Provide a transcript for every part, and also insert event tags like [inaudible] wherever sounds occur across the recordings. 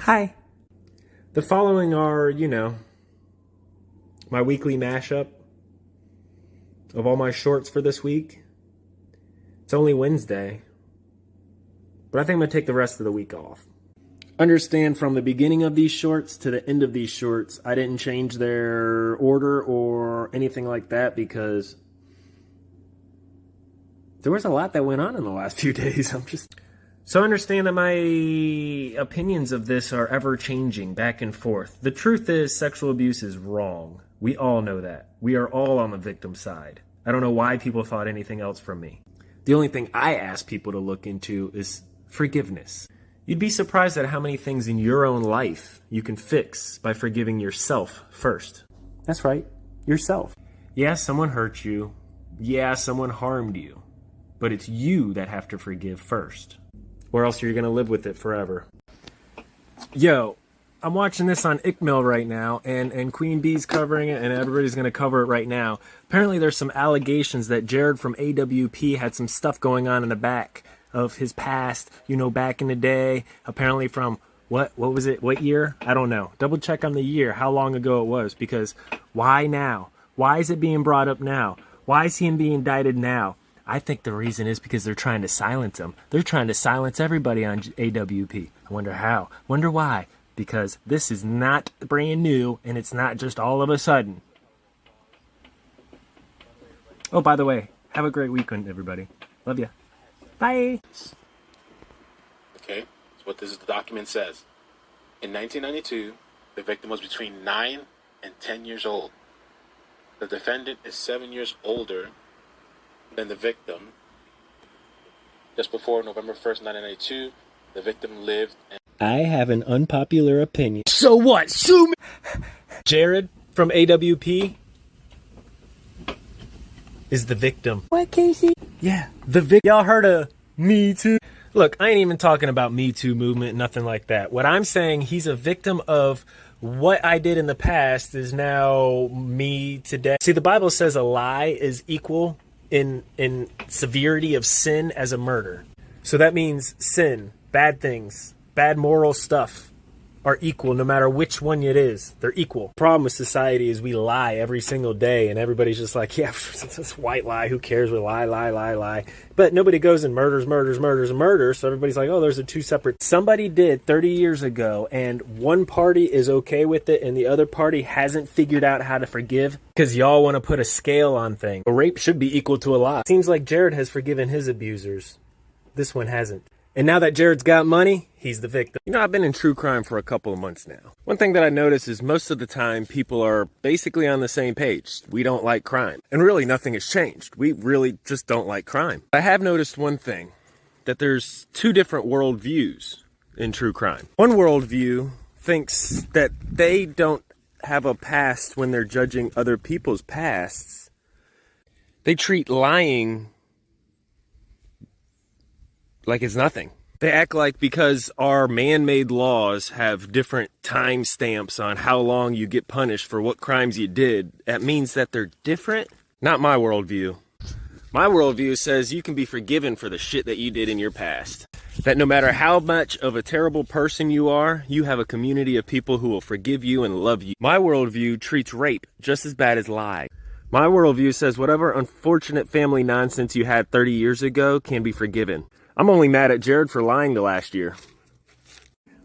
Hi. The following are, you know, my weekly mashup of all my shorts for this week. It's only Wednesday, but I think I'm going to take the rest of the week off. Understand from the beginning of these shorts to the end of these shorts, I didn't change their order or anything like that because there was a lot that went on in the last [laughs] few days. I'm just. So I understand that my opinions of this are ever changing back and forth. The truth is, sexual abuse is wrong. We all know that. We are all on the victim side. I don't know why people thought anything else from me. The only thing I ask people to look into is forgiveness. You'd be surprised at how many things in your own life you can fix by forgiving yourself first. That's right, yourself. Yeah, someone hurt you. Yeah, someone harmed you. But it's you that have to forgive first or else you're going to live with it forever. Yo, I'm watching this on ICML right now, and, and Queen Bee's covering it, and everybody's going to cover it right now. Apparently, there's some allegations that Jared from AWP had some stuff going on in the back of his past, you know, back in the day. Apparently, from what what was it? What year? I don't know. Double check on the year, how long ago it was, because why now? Why is it being brought up now? Why is he being indicted now? I think the reason is because they're trying to silence them. They're trying to silence everybody on AWP. I wonder how. Wonder why. Because this is not brand new and it's not just all of a sudden. Oh, by the way, have a great weekend, everybody. Love you. Bye. Okay, that's what this document says. In 1992, the victim was between 9 and 10 years old. The defendant is 7 years older than the victim. Just before November 1st, 1992, the victim lived. I have an unpopular opinion. So what? Sue me. Jared from AWP is the victim. What, Casey? Yeah, the victim. Y'all heard of Me Too? Look, I ain't even talking about Me Too movement, nothing like that. What I'm saying, he's a victim of what I did in the past is now me today. See, the Bible says a lie is equal in in severity of sin as a murder. So that means sin, bad things, bad moral stuff are equal no matter which one it is. They're equal. Problem with society is we lie every single day and everybody's just like, [laughs] yeah, it's this white lie, who cares? We lie, lie, lie, lie. But nobody goes and murders, murders, murders, murders. So everybody's like, oh, there's a two separate. Somebody did 30 years ago and one party is okay with it and the other party hasn't figured out how to forgive because y'all want to put a scale on things. A rape should be equal to a lie. Seems like Jared has forgiven his abusers. This one hasn't. And now that Jared's got money, he's the victim. You know, I've been in true crime for a couple of months now. One thing that I notice is most of the time people are basically on the same page. We don't like crime. And really nothing has changed. We really just don't like crime. I have noticed one thing, that there's two different worldviews in true crime. One worldview thinks that they don't have a past when they're judging other people's pasts. They treat lying like it's nothing. They act like because our man-made laws have different time stamps on how long you get punished for what crimes you did, that means that they're different? Not my worldview. My worldview says you can be forgiven for the shit that you did in your past. That no matter how much of a terrible person you are, you have a community of people who will forgive you and love you. My worldview treats rape just as bad as lie. My worldview says whatever unfortunate family nonsense you had 30 years ago can be forgiven. I'm only mad at Jared for lying to last year.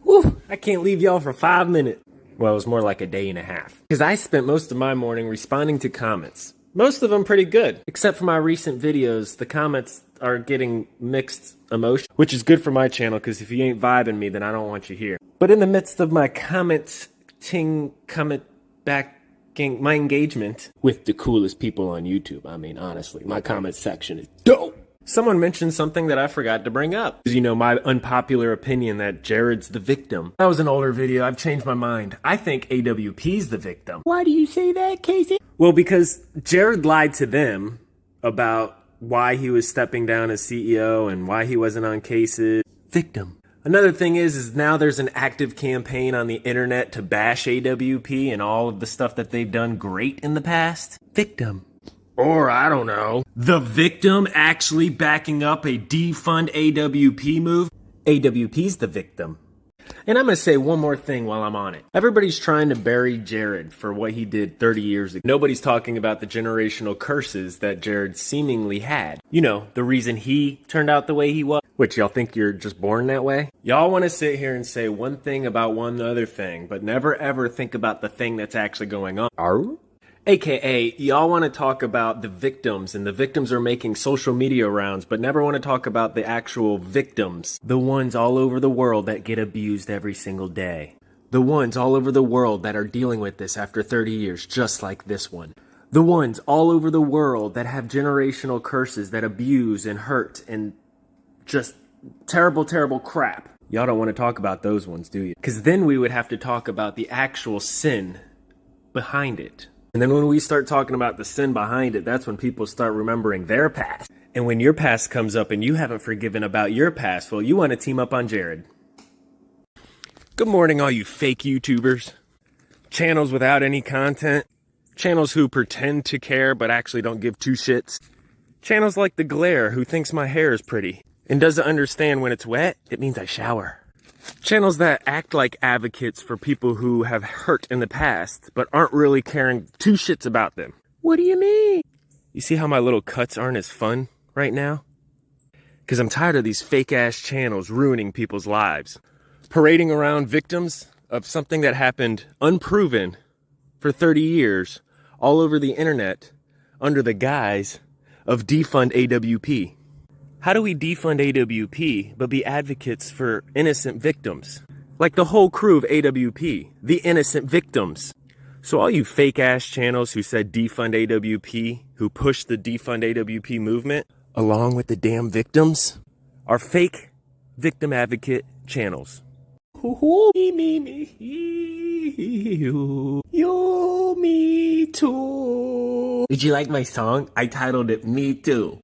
Whew, I can't leave y'all for five minutes. Well, it was more like a day and a half. Because I spent most of my morning responding to comments. Most of them pretty good. Except for my recent videos, the comments are getting mixed emotion, which is good for my channel because if you ain't vibing me, then I don't want you here. But in the midst of my commenting, comment back my engagement with the coolest people on YouTube. I mean, honestly, my comment section is dope. Someone mentioned something that I forgot to bring up. You know, my unpopular opinion that Jared's the victim. That was an older video. I've changed my mind. I think AWP's the victim. Why do you say that, Casey? Well, because Jared lied to them about why he was stepping down as CEO and why he wasn't on cases. Victim. Another thing is, is now there's an active campaign on the internet to bash AWP and all of the stuff that they've done great in the past. Victim. Or, I don't know, the victim actually backing up a defund AWP move? AWP's the victim. And I'm going to say one more thing while I'm on it. Everybody's trying to bury Jared for what he did 30 years ago. Nobody's talking about the generational curses that Jared seemingly had. You know, the reason he turned out the way he was. Which y'all think you're just born that way? Y'all want to sit here and say one thing about one other thing, but never ever think about the thing that's actually going on. Are AKA, y'all want to talk about the victims, and the victims are making social media rounds, but never want to talk about the actual victims. The ones all over the world that get abused every single day. The ones all over the world that are dealing with this after 30 years, just like this one. The ones all over the world that have generational curses that abuse and hurt and just terrible, terrible crap. Y'all don't want to talk about those ones, do you? Because then we would have to talk about the actual sin behind it. And then when we start talking about the sin behind it, that's when people start remembering their past. And when your past comes up and you haven't forgiven about your past, well, you want to team up on Jared. Good morning, all you fake YouTubers. Channels without any content. Channels who pretend to care but actually don't give two shits. Channels like The Glare who thinks my hair is pretty and doesn't understand when it's wet, it means I shower. Channels that act like advocates for people who have hurt in the past, but aren't really caring two shits about them. What do you mean? You see how my little cuts aren't as fun right now? Because I'm tired of these fake ass channels ruining people's lives. Parading around victims of something that happened unproven for 30 years all over the internet under the guise of defund AWP. How do we defund AWP but be advocates for innocent victims? Like the whole crew of AWP, the innocent victims. So all you fake ass channels who said defund AWP, who pushed the defund AWP movement, along with the damn victims, are fake victim advocate channels. Me, me, me, you, you, me too. Did you like my song? I titled it Me Too.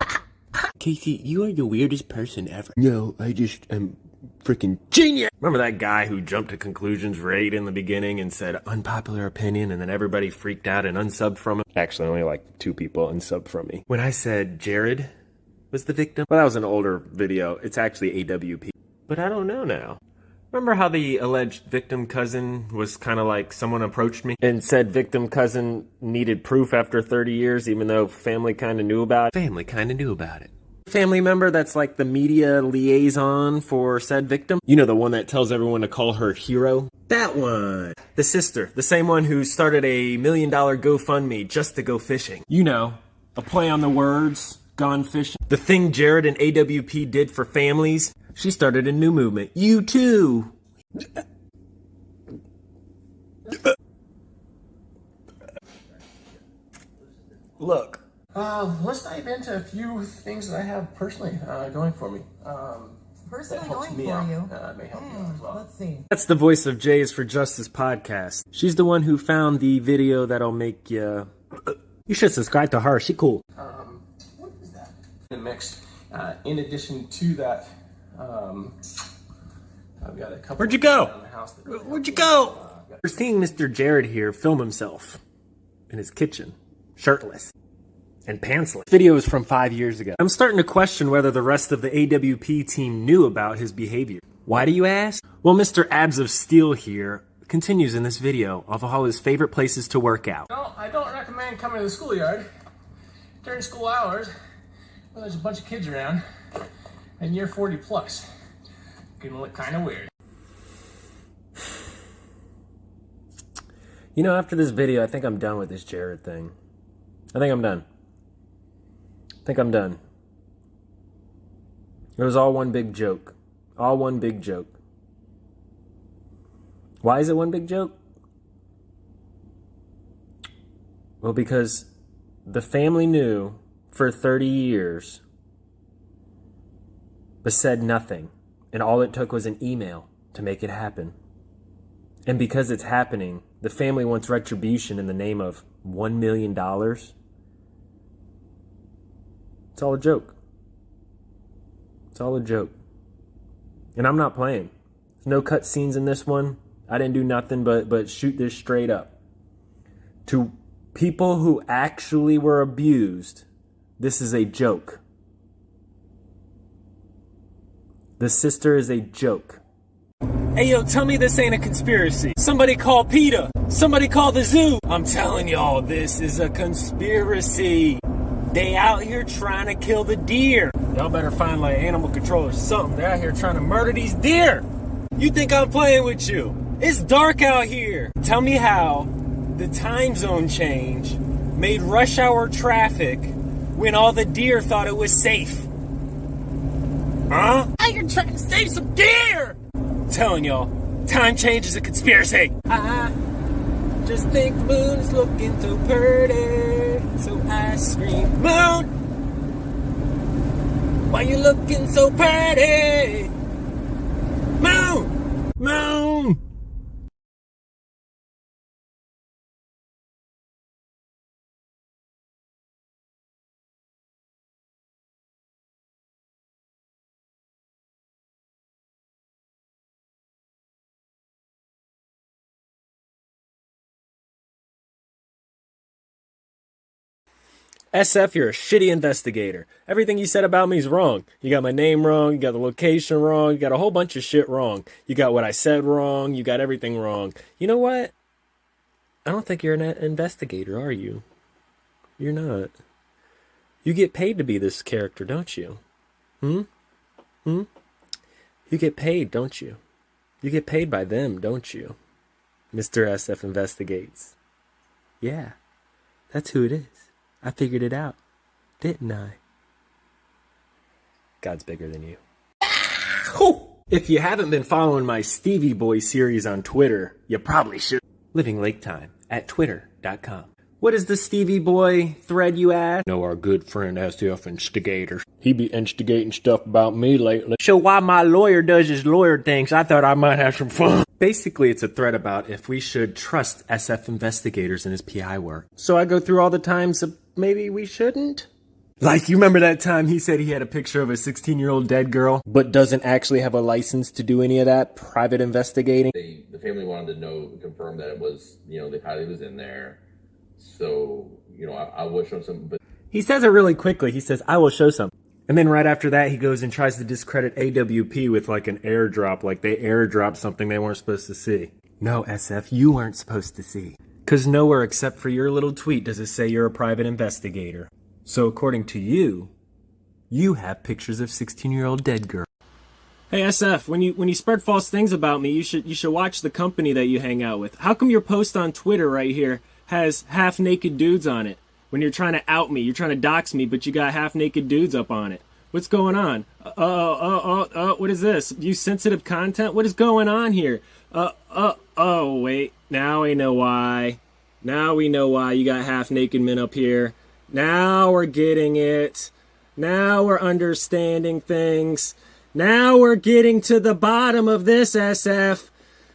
Casey, you are the weirdest person ever. No, I just am freaking genius. Remember that guy who jumped to conclusions right in the beginning and said unpopular opinion and then everybody freaked out and unsubbed from him? Actually, only like two people unsubbed from me. When I said Jared was the victim, well, that was an older video. It's actually AWP. But I don't know now. Remember how the alleged victim cousin was kind of like someone approached me and said victim cousin needed proof after 30 years, even though family kind of knew about it? Family kind of knew about it family member that's like the media liaison for said victim. You know, the one that tells everyone to call her hero? That one. The sister, the same one who started a million dollar GoFundMe just to go fishing. You know, a play on the words, gone fishing. The thing Jared and AWP did for families, she started a new movement. You too. Look, uh, let's dive into a few things that I have personally uh, going for me. Um, Personally that going for out. you. Uh, may help you out as well. Let's see. That's the voice of Jay's for Justice podcast. She's the one who found the video that'll make you. [coughs] You should subscribe to her. She cool. Um, what is that? The mix. Uh, in addition to that, um, I've got a couple. Where'd you go? around the house Where'd you go? We're seeing Mr. Jared here film himself in his kitchen, shirtless and pantsless. Video is from five years ago. I'm starting to question whether the rest of the AWP team knew about his behavior. Why do you ask? Well, Mr. Abs of Steel here continues in this video of all his favorite places to work out. No, I don't recommend coming to the schoolyard during school hours when there's a bunch of kids around and you're 40 plus. Gonna look kind of weird. You know, after this video, I think I'm done with this Jared thing. I think I'm done. I think I'm done. It was all one big joke. All one big joke. Why is it one big joke? Well, because the family knew for 30 years, but said nothing. And all it took was an email to make it happen. And because it's happening, the family wants retribution in the name of $1 million. It's all a joke. It's all a joke. And I'm not playing. There's no cut scenes in this one. I didn't do nothing but, but shoot this straight up. To people who actually were abused, this is a joke. The sister is a joke. Hey yo, tell me this ain't a conspiracy. Somebody call PETA. Somebody call the zoo. I'm telling y'all, this is a conspiracy. They out here trying to kill the deer. Y'all better find like animal control or something. They're out here trying to murder these deer. You think I'm playing with you? It's dark out here. Tell me how the time zone change made rush hour traffic when all the deer thought it was safe. Huh? Out here trying to save some deer. I'm telling y'all, time change is a conspiracy. I just think the moon is looking so pretty, so I scream, Moon, why you looking so pretty? Moon, moon. SF, you're a shitty investigator. Everything you said about me is wrong. You got my name wrong, you got the location wrong, you got a whole bunch of shit wrong. You got what I said wrong, you got everything wrong. You know what? I don't think you're an investigator, are you? You're not. You get paid to be this character, don't you? Hmm? Hmm? You get paid, don't you? You get paid by them, don't you? Mr. SF investigates. Yeah, that's who it is. I figured it out, didn't I? God's bigger than you. If you haven't been following my Stevie Boy series on Twitter, you probably should. Living Lake Time at twitter.com. What is the Stevie Boy thread you ask? know our good friend SF Instigator. He be instigating stuff about me lately. So why my lawyer does his lawyer things, I thought I might have some fun. Basically, it's a thread about if we should trust SF investigators in his PI work. So I go through all the times of maybe we shouldn't? Like, you remember that time he said he had a picture of a 16 year old dead girl, but doesn't actually have a license to do any of that private investigating? they the family wanted to know confirm that it was you know the pilot was in there so you know i, I was showing some but He says it really quickly. He says, I will show some. And then right after that, he goes and tries to discredit AWP with like an airdrop, like they airdropped something they weren't supposed to see. No, SF, you weren't supposed to see. Because nowhere except for your little tweet does it say you're a private investigator. So according to you, you have pictures of 16 year old dead girl. Hey SF, when you when you spread false things about me, you should you should watch the company that you hang out with. How come your post on Twitter right here has half naked dudes on it? When you're trying to out me, you're trying to dox me, but you got half naked dudes up on it. What's going on? Uh uh uh uh, uh what is this? You sensitive content? What is going on here? Uh uh oh wait, now we know why. Now we know why you got half naked men up here. Now we're getting it. Now we're understanding things. Now we're getting to the bottom of this, SF.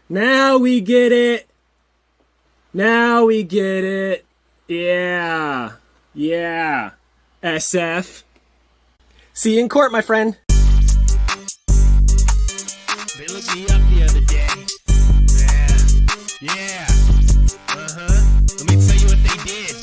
Now we get it. Now we get it. Yeah. Yeah. SF. See you in court, my friend. They looked me up the other day. Yeah. Yeah. Uh-huh. Let me tell you what they did.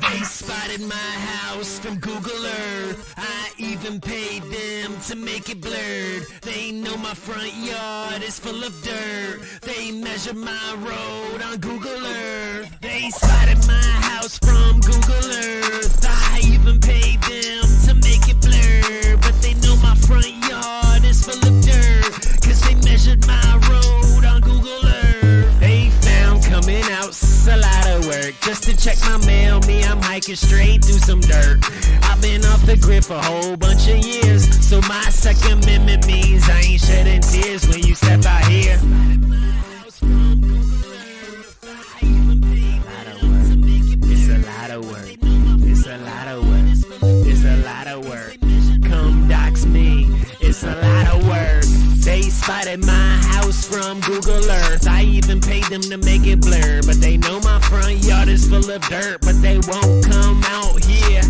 They spotted my house from Google Earth. I even paid them to make it blurred. They know my front yard is full of dirt. They measure my road on Google Earth. They spotted my house from Google Earth. I even paid them to make it blurred. But they know my front yard full of dirt. Cause they measured my road on Google Earth. They found coming out a lot of work just to check my mail. Me, I'm hiking straight through some dirt. I've been off the grid for a whole bunch of years, so my second amendment means I ain't shedding tears when you step out here. It's a lot of work. It's a lot of work. Spotted my house from Google Earth. I even paid them to make it blur. But they know my front yard is full of dirt. But they won't come out here.